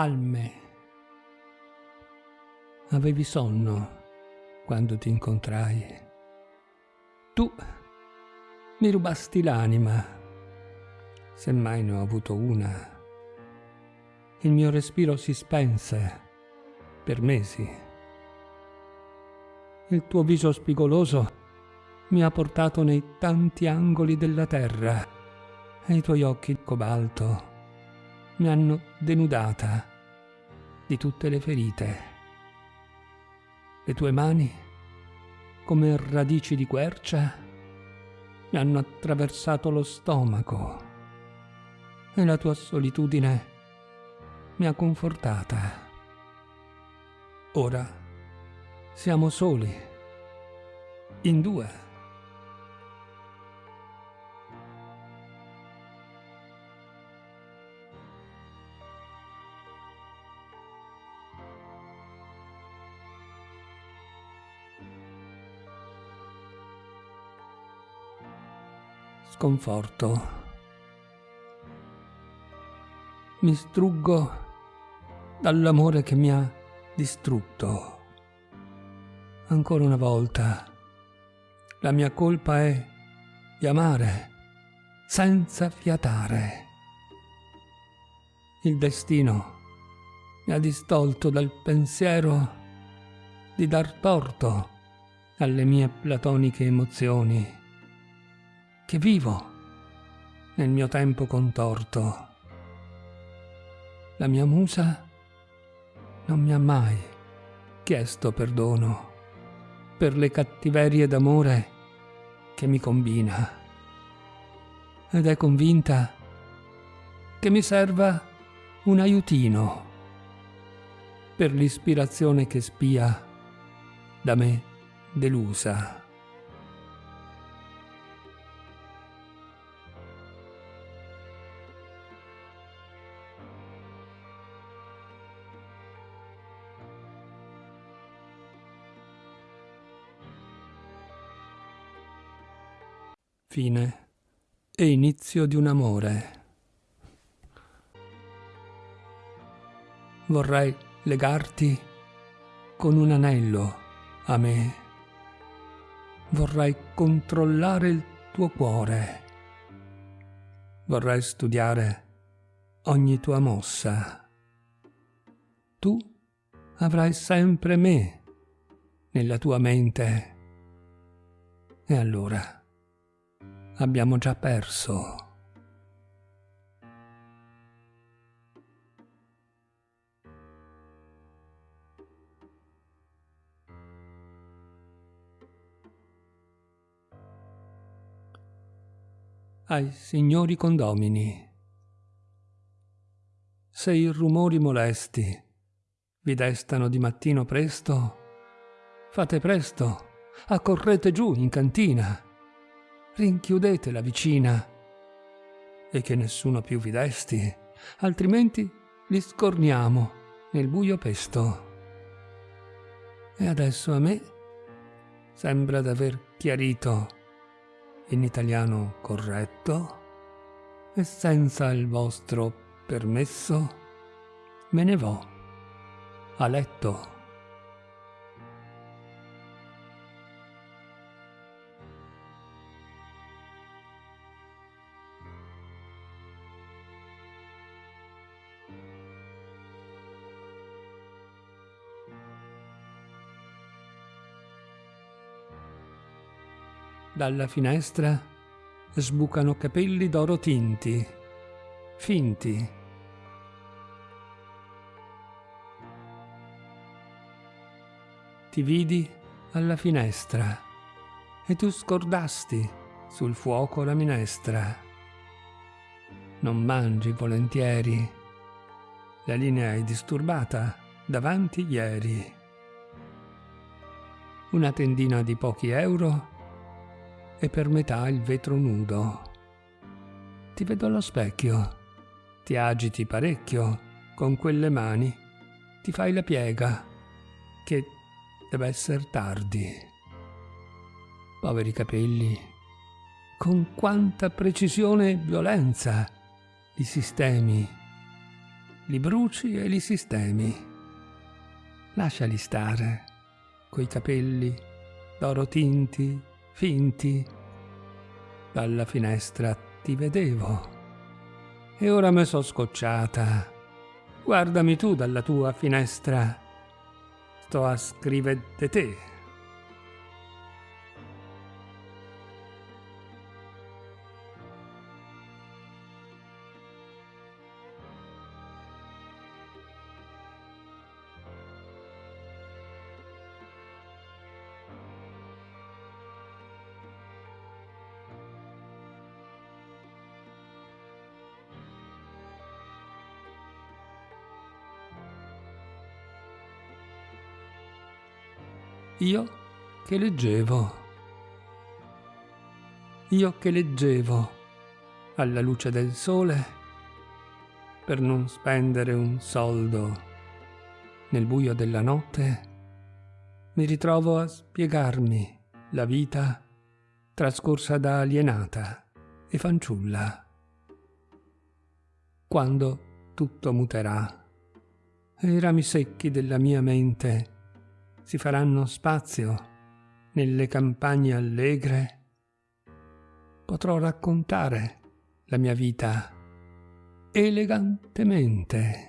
Alme. Avevi sonno quando ti incontrai. Tu mi rubasti l'anima, se mai ne ho avuto una. Il mio respiro si spense per mesi. Il tuo viso spigoloso mi ha portato nei tanti angoli della terra e i tuoi occhi cobalto mi hanno denudata di tutte le ferite. Le tue mani, come radici di quercia, mi hanno attraversato lo stomaco e la tua solitudine mi ha confortata. Ora siamo soli, in due. Sconforto. Mi struggo dall'amore che mi ha distrutto. Ancora una volta, la mia colpa è di amare senza fiatare. Il destino mi ha distolto dal pensiero di dar torto alle mie platoniche emozioni che vivo nel mio tempo contorto. La mia musa non mi ha mai chiesto perdono per le cattiverie d'amore che mi combina ed è convinta che mi serva un aiutino per l'ispirazione che spia da me delusa. Fine e inizio di un amore. Vorrei legarti con un anello a me. Vorrei controllare il tuo cuore. Vorrei studiare ogni tua mossa. Tu avrai sempre me nella tua mente. E allora abbiamo già perso. ai signori condomini. Se i rumori molesti vi destano di mattino presto, fate presto, accorrete giù in cantina rinchiudete la vicina e che nessuno più vi desti, altrimenti li scorniamo nel buio pesto. E adesso a me sembra d'aver chiarito in italiano corretto e senza il vostro permesso me ne vo a letto. Dalla finestra sbucano capelli d'oro tinti, finti. Ti vidi alla finestra e tu scordasti sul fuoco la minestra. Non mangi volentieri, la linea è disturbata davanti ieri. Una tendina di pochi euro e per metà il vetro nudo. Ti vedo allo specchio, ti agiti parecchio con quelle mani, ti fai la piega, che deve essere tardi. Poveri capelli, con quanta precisione e violenza li sistemi. li bruci e li sistemi. Lasciali stare, coi capelli d'oro tinti, finti. Dalla finestra ti vedevo. E ora me so scocciata. Guardami tu dalla tua finestra. Sto a scrivere de te. Io che leggevo. Io che leggevo alla luce del sole per non spendere un soldo nel buio della notte, mi ritrovo a spiegarmi la vita trascorsa da alienata e fanciulla. Quando tutto muterà e i rami secchi della mia mente si faranno spazio nelle campagne allegre, potrò raccontare la mia vita elegantemente.